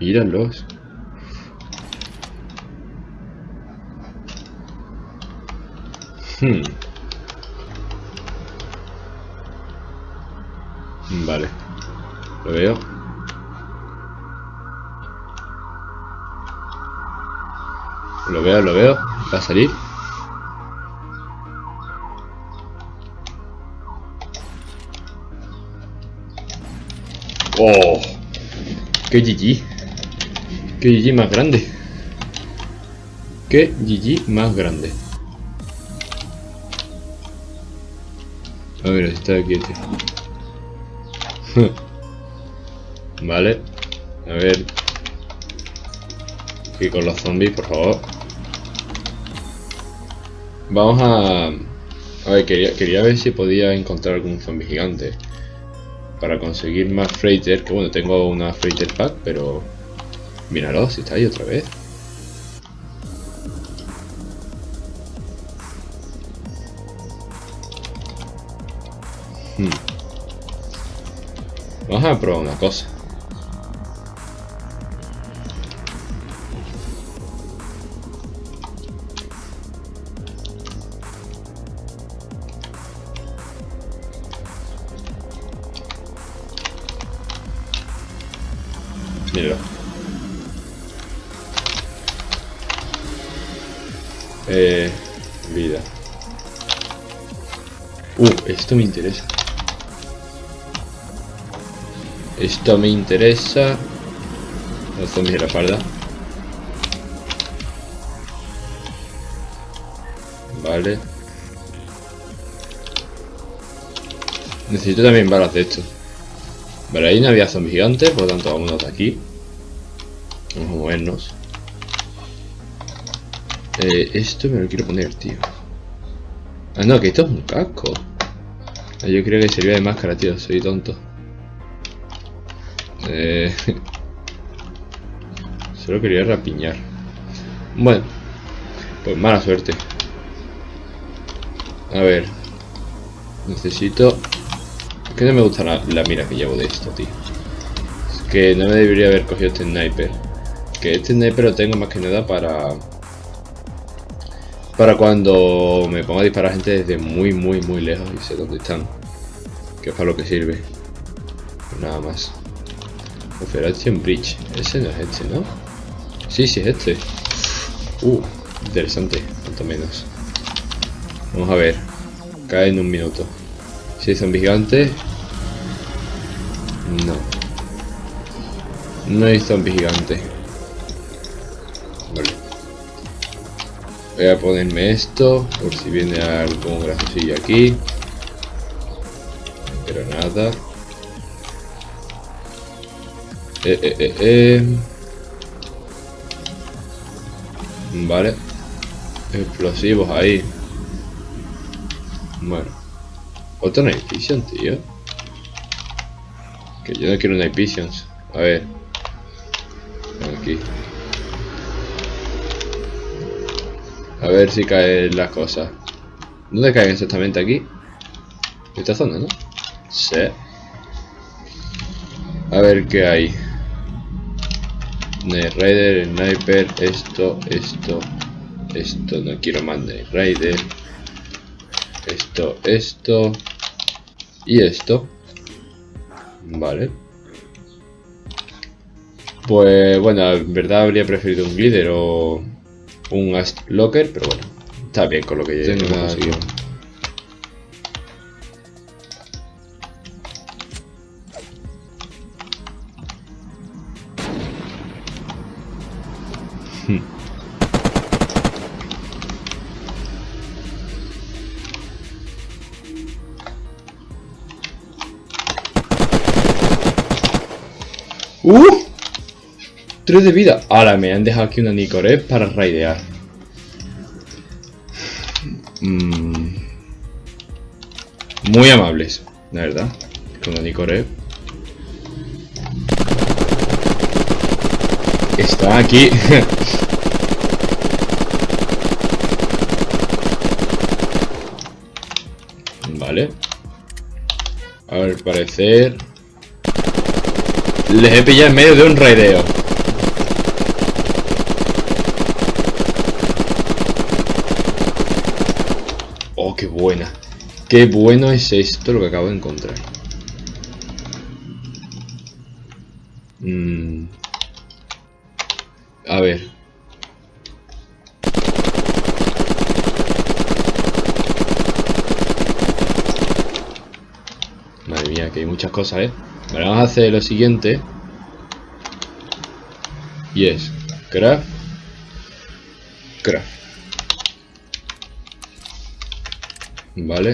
míralos. Hmm. Vale. Lo veo. Lo veo, lo veo. Va a salir. ¡Oh! ¡Qué GG! ¡Qué GG más grande! ¡Qué GG más grande! A ver, está aquí este. vale. A ver. Y con los zombies, por favor. Vamos a... A ver, quería ver si podía encontrar algún zombie gigante. Para conseguir más freighter. Que bueno, tengo una freighter pack, pero... Míralo, si está ahí otra vez. Hmm. Vamos a probar una cosa. Mira. Eh, vida. Uh, esto me interesa. Esto me interesa. Los zombies de la espalda. Vale. Necesito también balas de esto. Vale, ahí no había zombies gigantes, por lo tanto vámonos de aquí. Vamos a movernos. Eh, esto me lo quiero poner, tío. Ah, no, que esto es un casco. Ah, yo creo que servía de máscara, tío. Soy tonto. Eh... Solo quería rapiñar. Bueno. Pues mala suerte. A ver. Necesito... Es que no me gusta la, la mira que llevo de esto, tío. Es que no me debería haber cogido este sniper. Que este sniper lo tengo más que nada para... Para cuando me pongo a disparar gente desde muy, muy, muy lejos y sé dónde están. Que es para lo que sirve. Nada más. Operation Bridge. Ese no es este, ¿no? Sí, sí es este. Uh, interesante. Cuanto menos. Vamos a ver. Cae en un minuto. Si son gigantes. No. No hay zombies gigantes. Vale. Voy a ponerme esto. Por si viene algún graciosillo aquí. Pero nada. Eh, eh, eh, eh. Vale. Explosivos ahí. Bueno. Otro Night Vision, tío. Que yo no quiero Night Visions. A ver. Aquí. A ver si caen las cosas. ¿Dónde caen exactamente aquí? Esta zona, ¿no? Sí. A ver qué hay. Night Rider, Sniper, esto, esto, esto, no quiero más Night Rider. Esto, esto y esto. Vale. Pues bueno, en verdad habría preferido un glider o un Ast Locker, pero bueno, está bien con lo que ya hemos conseguido. ¡Uh! 3 de vida. Ahora me han dejado aquí una Nicoré para raidear. Mm. Muy amables, la verdad. Con la Nicoré. Está aquí. vale. Al parecer... Les he pillado en medio de un raideo. Qué buena. Qué bueno es esto lo que acabo de encontrar. Mm. A ver. Madre mía, que hay muchas cosas, ¿eh? Vale, vamos a hacer lo siguiente. Y es craft. Craft. Vale.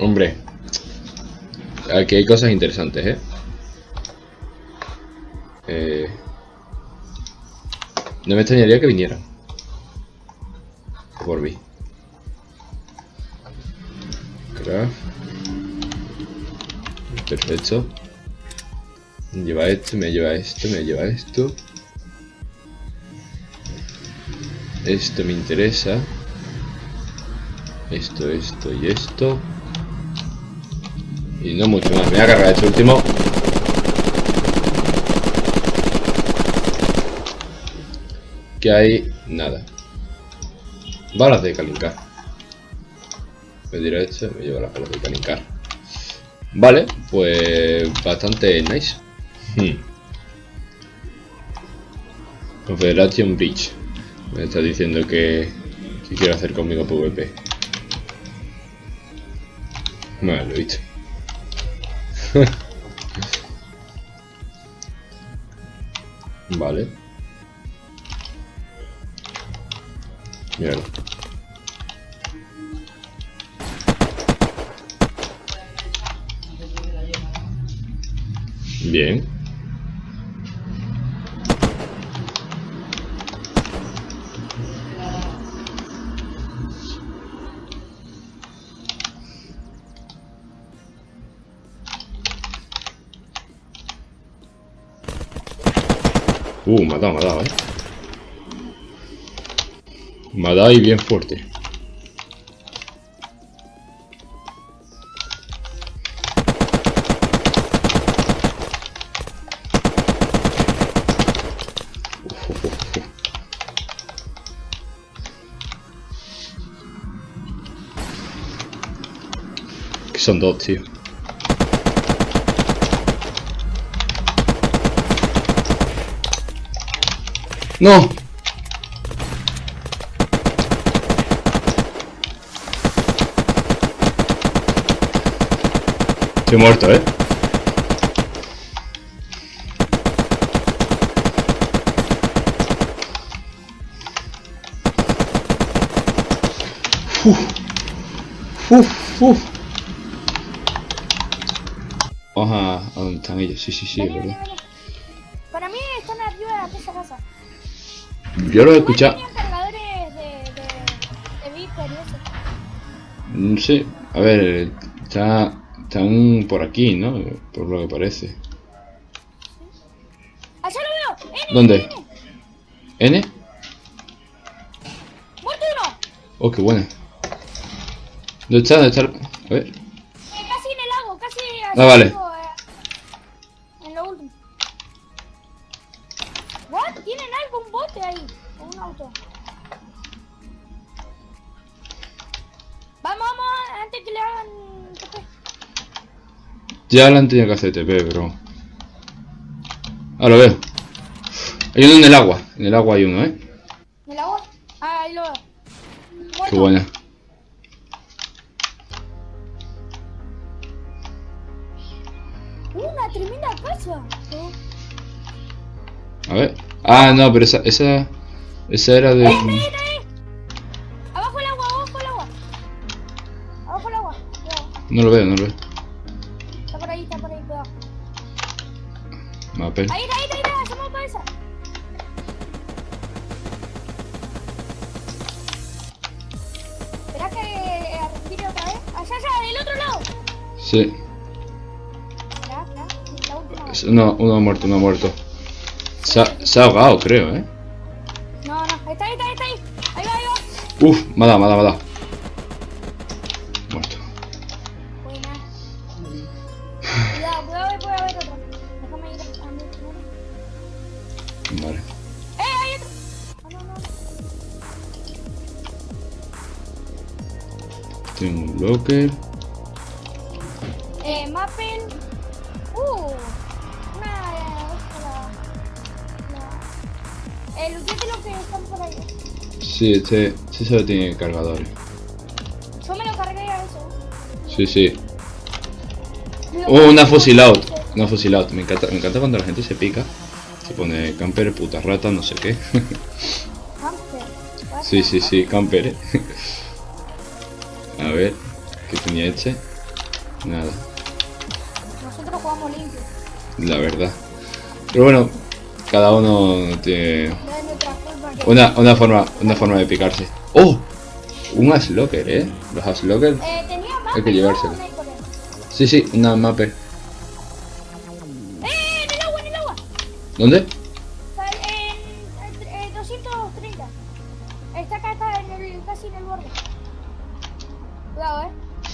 Hombre. Aquí hay cosas interesantes, ¿eh? Eh, no me extrañaría que vinieran. Mí. Craft. Perfecto. Lleva esto, me lleva esto, me lleva esto. Esto me interesa. Esto, esto y esto. Y no mucho más. Me voy a cargar este último. Que hay nada. Balas de calincar. Me dirá esto, me lleva las balas de calincar. Vale, pues bastante nice. Hmm. Confederation Bridge. Me está diciendo que, que quiere hacer conmigo PvP. Vale, lo he visto. vale. Míralo. Bien. Uh, dado, eh. Y bien fuerte. Son dos, tío. ¡No! Estoy muerto, ¿eh? Uf, uf, uf. Vamos a, a donde están ellos, sí, sí, sí, es Vení, verdad. vení. Para mí están arriba de esa casa. Yo lo he Igual escuchado. cargadores de, de, de Viper y eso. No sé, a ver, está, están por aquí, ¿no? Por lo que parece. ¡Allá lo veo! ¡N! ¿Dónde? N. ¿N? ¡Muerto uno! Oh, qué buena. ¿Dónde está? ¿Dónde está? A ver. Eh, casi en el lago, casi Ah, vale. eh, en lo último. ¿What? ¿Tienen algo? ¿Un bote ahí? ¿O un auto? Ya le han tenido que hacer TP, pero... Ah, lo veo. Hay uno en el agua. En el agua hay uno, ¿eh? ¿En el agua? Ah, ahí lo veo. Qué buena. Una tremenda casa. A ver. Ah, no, pero esa... Esa, esa era de... ¡Eh, ahí, ahí, ahí! Abajo el agua, abajo el agua. Abajo el agua. No lo veo, no lo veo. Mapel. Ahí, ahí, ahí, ahí, hacemos cabeza. Espera que eh, respire otra vez. Allá, allá, del otro lado. Sí. La última. No, uno ha muerto, uno ha muerto. Se ha, se ha ahogado, creo, ¿eh? No, no, ahí está, ahí está, ahí está ahí. Va, ahí va. Uf, me ha dado, me ha dado, me ha dado. Muerto. Buena. Cuidado, cuidado que Vale. ¡Eh, hay otro! No, no. Tengo un locker. Eh, Mappel. Uh. Una. La. La. El de lo que están por ahí. Sí, este, este solo tiene cargadores. Yo me lo cargué a eso. Sí, sí. Oh, una cargué fusil out. con ese. Una fusil out. Me encanta, me encanta cuando la gente se pica. Se pone camper, puta rata, no sé qué. What sí, sí, sí, camper, eh. A ver, ¿qué tenía este? Nada, Nosotros jugamos limpio. la verdad. Pero bueno, cada uno tiene una, una forma, una forma de picarse. ¡Oh! Un Aslocker, eh. Los Aslocker. Eh. Hay que llevárselo. Sí, sí, una mapper. ¿Dónde? Está en, en, en 230. Está acá, está en el, casi en el borde. Cuidado, eh.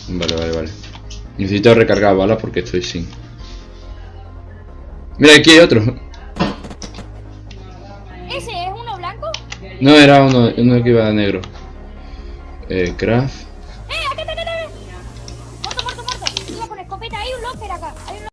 Vale, vale, vale. Necesito recargar balas porque estoy sin. Mira, aquí hay otro. ¿Ese es uno blanco? No, era uno, uno que iba de negro. Eh, craft.